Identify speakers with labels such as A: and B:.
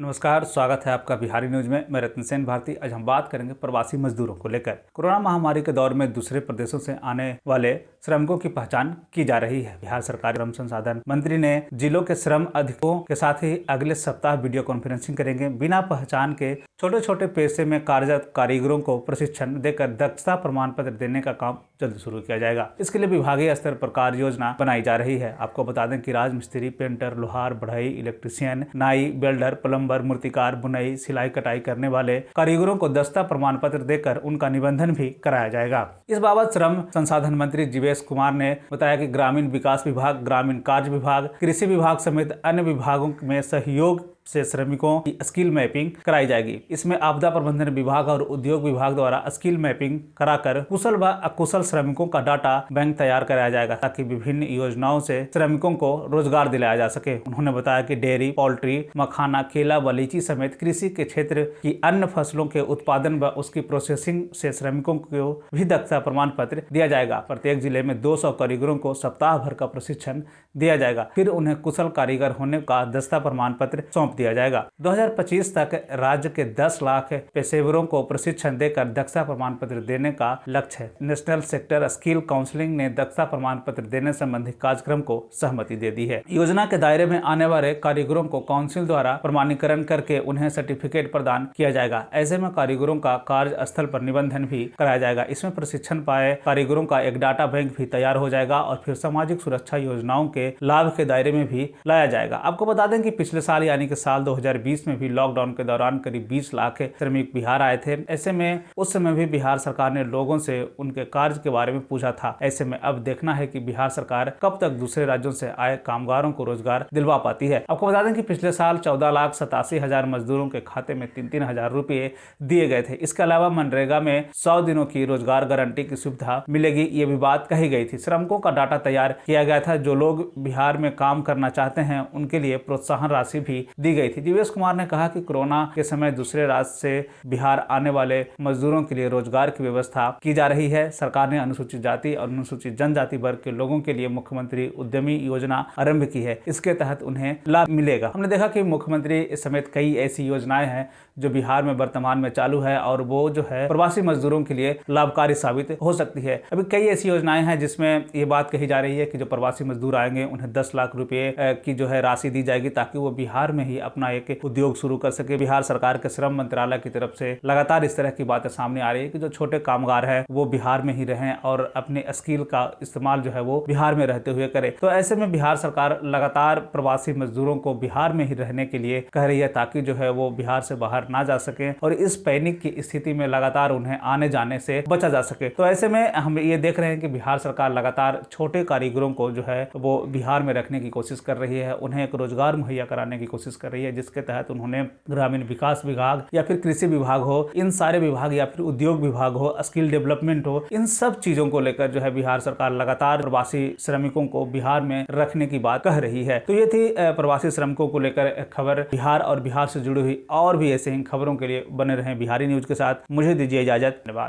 A: नमस्कार, स्वागत है आपका बिहारी न्यूज़ में। मैं रतन सेन भारती। आज हम बात करेंगे प्रवासी मजदूरों को लेकर। कोरोना महामारी के दौर में दूसरे प्रदेशों से आने वाले श्रमिकों की पहचान की जा रही है। बिहार सरकार श्रम संसाधन मंत्री ने जिलों के श्रम अधिकों के साथ ही अगले सप्ताह वीडियो कॉन्फ्रेंसिंग करेंगे। बिना पहचान के छोटे छोटे पेशे में कार्यरत कारीगरों को प्रशिक्षण देकर दक्षता प्रमाण पत्र देने का काम जल्द शुरू किया जाएगा। इसके लिए विभागीय स्तर पर कार्य योजना बनाई जा रही है। आपको बता दें कि राजमिस्त्री, पेंटर, लोहार, बढ़ई, इलेक्ट्रीशियन, नाई, बेल्डर, प्लम्बर मूर्तिकार बुनाई, सिलाई, कटाई करने वाले कारीगरों को दस्ता प्रमाण पत्र देकर उनका निबंधन भी कराया जाएगा। इस बाबत श्रम संसाधन मंत्री जीवेश कुमार ने बताया की ग्रामीण विकास विभाग, ग्रामीण कार्य विभाग, कृषि विभाग समेत अन्य विभागों में सहयोग से श्रमिकों की स्किल मैपिंग कराई जाएगी। इसमें आपदा प्रबंधन विभाग और उद्योग विभाग द्वारा स्किल मैपिंग कराकर कुशल व अकुशल श्रमिकों का डाटा बैंक तैयार कराया जाएगा, ताकि विभिन्न योजनाओं से श्रमिकों को रोज़गार दिलाया जा सके। उन्होंने बताया कि डेयरी, पोल्ट्री, मखाना, केला व लीची समेत कृषि के क्षेत्र की अन्य फ़सलों के उत्पादन व उसकी प्रोसेसिंग से श्रमिकों को भी दक्षता प्रमाण पत्र दिया जाएगा। प्रत्येक ज़िले में दो सौ कारीगरों को सप्ताह भर का प्रशिक्षण दिया जाएगा। फिर उन्हें कुशल कारीगर होने का दस्ता प्रमाण पत्र सौंप दिया जाएगा। 2025 तक राज्य के 10 लाख पेशेवरों को प्रशिक्षण देकर दक्षता प्रमाण पत्र देने का लक्ष्य है। नेशनल सेक्टर स्किल काउंसिलिंग ने दक्षता प्रमाण पत्र देने संबंधी कार्यक्रम को सहमति दे दी है। योजना के दायरे में आने वाले कारीगरों को काउंसिल द्वारा प्रमाणीकरण करके उन्हें सर्टिफिकेट प्रदान किया जाएगा। ऐसे में कारीगरों का कार्य स्थल पर निबंधन भी कराया जाएगा। इसमें प्रशिक्षण पाए कारीगरों का एक डाटा बैंक भी तैयार हो जाएगा और फिर सामाजिक सुरक्षा योजनाओं के लाभ के दायरे में भी लाया जाएगा। आपको बता दें कि पिछले साल यानी कि साल 2020 में भी लॉकडाउन के दौरान करीब 20 लाख श्रमिक बिहार आए थे। ऐसे में उस समय भी बिहार सरकार ने लोगों से उनके कार्य के बारे में पूछा था। ऐसे में अब देखना है कि बिहार सरकार कब तक दूसरे राज्यों से आए कामगारों को रोज़गार दिलवा पाती है। आपको बता दें कि पिछले साल चौदह लाख सतासी हज़ार मजदूरों के खाते में तीन तीन हज़ार रूपए दिए गए थे। इसके अलावा मनरेगा में सौ दिनों की रोज़गार गारंटी की सुविधा मिलेगी, ये भी बात कही गई थी। श्रमिकों का डाटा तैयार किया गया था। जो लोग बिहार में काम करना चाहते हैं, उनके लिए प्रोत्साहन राशि भी दी गई थी। दिवेश कुमार ने कहा कि कोरोना के समय दूसरे राज्य से बिहार आने वाले मजदूरों के लिए रोज़गार की व्यवस्था की जा रही है। सरकार ने अनुसूचित जाति और अनुसूचित जनजाति वर्ग के लोगों के लिए मुख्यमंत्री उद्यमी योजना आरंभ की है। इसके तहत उन्हें लाभ मिलेगा। हमने देखा कि मुख्यमंत्री समेत कई ऐसी योजनाएँ हैं जो बिहार में वर्तमान में चालू है और वो जो है प्रवासी मजदूरों के लिए लाभकारी साबित हो सकती है। अभी कई ऐसी योजनाएँ हैं जिसमें ये बात कही जा रही है कि जो प्रवासी मजदूर आएँगे, उन्हें दस लाख रुपए की जो है राशि दी जाएगी ताकि वो बिहार में ही अपना एक उद्योग शुरू कर सके। बिहार सरकार के श्रम मंत्रालय की तरफ़ से लगातार इस तरह की बातें सामने आ रही है कि जो छोटे कामगार है, वो बिहार में ही रहें और अपने स्किल का इस्तेमाल जो है वो बिहार में रहते हुए करे। तो ऐसे में बिहार सरकार लगातार प्रवासी मजदूरों को बिहार में ही रहने के लिए कह रही है ताकि जो है वो बिहार से बाहर ना जा सके और इस पैनिक की स्थिति में लगातार उन्हें आने जाने से बचा जा सके। तो ऐसे में हम ये देख रहे हैं कि बिहार सरकार लगातार छोटे कारीगरों को जो है वो बिहार में रखने की कोशिश कर रही है। उन्हें एक रोज़गार मुहैया कराने की कोशिश कर रही है, जिसके तहत उन्होंने ग्रामीण विकास विभाग या फिर कृषि विभाग हो, इन सारे विभाग या फिर उद्योग विभाग हो, स्किल डेवलपमेंट हो, इन सब चीज़ों को लेकर जो है बिहार सरकार लगातार प्रवासी श्रमिकों को बिहार में रखने की बात कह रही है। तो ये थी प्रवासी श्रमिकों को लेकर खबर। बिहार और बिहार से जुड़ी हुई और भी ऐसे ही खबरों के लिए बने रहे बिहारी न्यूज़ के साथ। मुझे दीजिए इजाज़त। धन्यवाद।